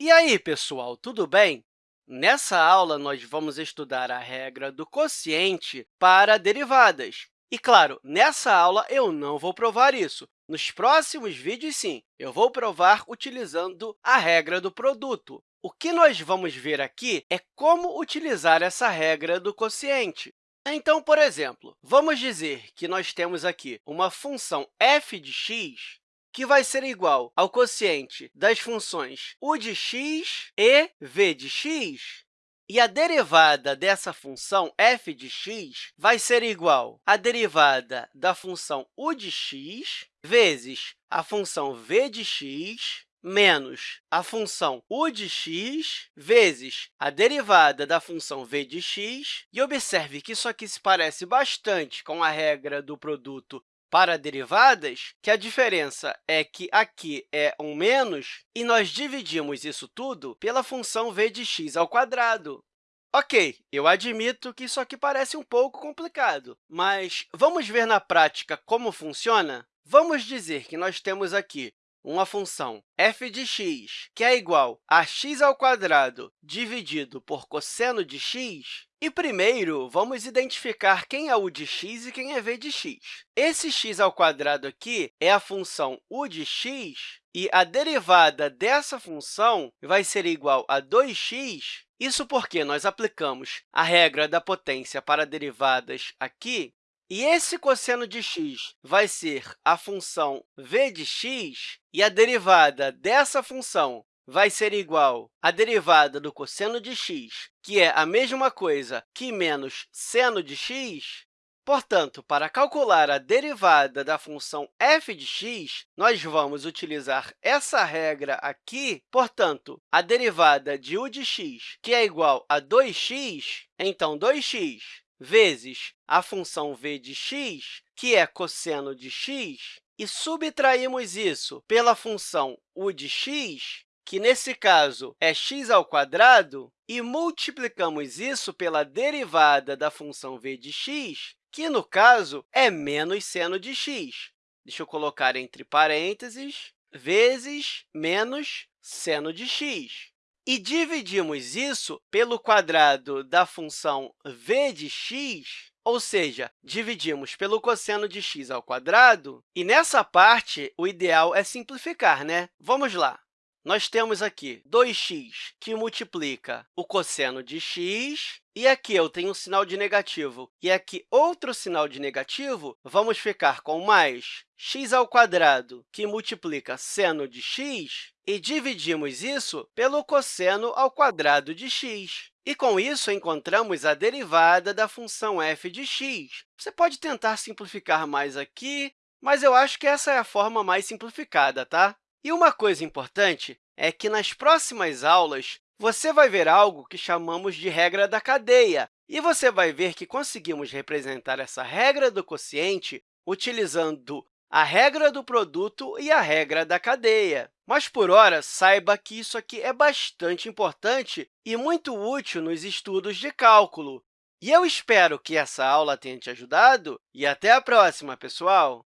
E aí, pessoal, tudo bem? Nessa aula, nós vamos estudar a regra do quociente para derivadas. E, claro, nessa aula eu não vou provar isso. Nos próximos vídeos, sim, eu vou provar utilizando a regra do produto. O que nós vamos ver aqui é como utilizar essa regra do quociente. Então, por exemplo, vamos dizer que nós temos aqui uma função f de x que vai ser igual ao quociente das funções u de x e v de x. E a derivada dessa função f de x vai ser igual à derivada da função u de x vezes a função v de x menos a função u de x vezes a derivada da função v de x. E observe que isso aqui se parece bastante com a regra do produto para derivadas, que a diferença é que aqui é um menos, e nós dividimos isso tudo pela função v de x ao quadrado. Ok, eu admito que isso aqui parece um pouco complicado, mas vamos ver na prática como funciona? Vamos dizer que nós temos aqui uma função f de x, que é igual a x ao quadrado dividido por cosseno de x, e primeiro, vamos identificar quem é u de x e quem é v de x. Esse x ao quadrado aqui é a função u de x, e a derivada dessa função vai ser igual a 2x. Isso porque nós aplicamos a regra da potência para derivadas aqui, e esse cosseno de x vai ser a função v de x, e a derivada dessa função vai ser igual à derivada do cosseno de x, que é a mesma coisa que menos seno de x. Portanto, para calcular a derivada da função f de x, nós vamos utilizar essa regra aqui. Portanto, a derivada de u de x, que é igual a 2x, então 2x vezes a função v de x, que é cosseno de x, e subtraímos isso pela função u de x, que, nesse caso, é x ao quadrado, e multiplicamos isso pela derivada da função v de x, que, no caso, é menos seno de x. Deixa eu colocar entre parênteses, vezes menos seno de x. E dividimos isso pelo quadrado da função v de x, ou seja, dividimos pelo cosseno de x ao quadrado. E, nessa parte, o ideal é simplificar, né? Vamos lá nós temos aqui 2x, que multiplica o cosseno de x, e aqui eu tenho um sinal de negativo, e aqui outro sinal de negativo, vamos ficar com mais x ao quadrado, que multiplica seno de x, e dividimos isso pelo cosseno ao quadrado de x. E, com isso, encontramos a derivada da função f de x. Você pode tentar simplificar mais aqui, mas eu acho que essa é a forma mais simplificada, tá? E uma coisa importante é que, nas próximas aulas, você vai ver algo que chamamos de regra da cadeia, e você vai ver que conseguimos representar essa regra do quociente utilizando a regra do produto e a regra da cadeia. Mas, por hora, saiba que isso aqui é bastante importante e muito útil nos estudos de cálculo. E eu espero que essa aula tenha te ajudado, e até a próxima, pessoal!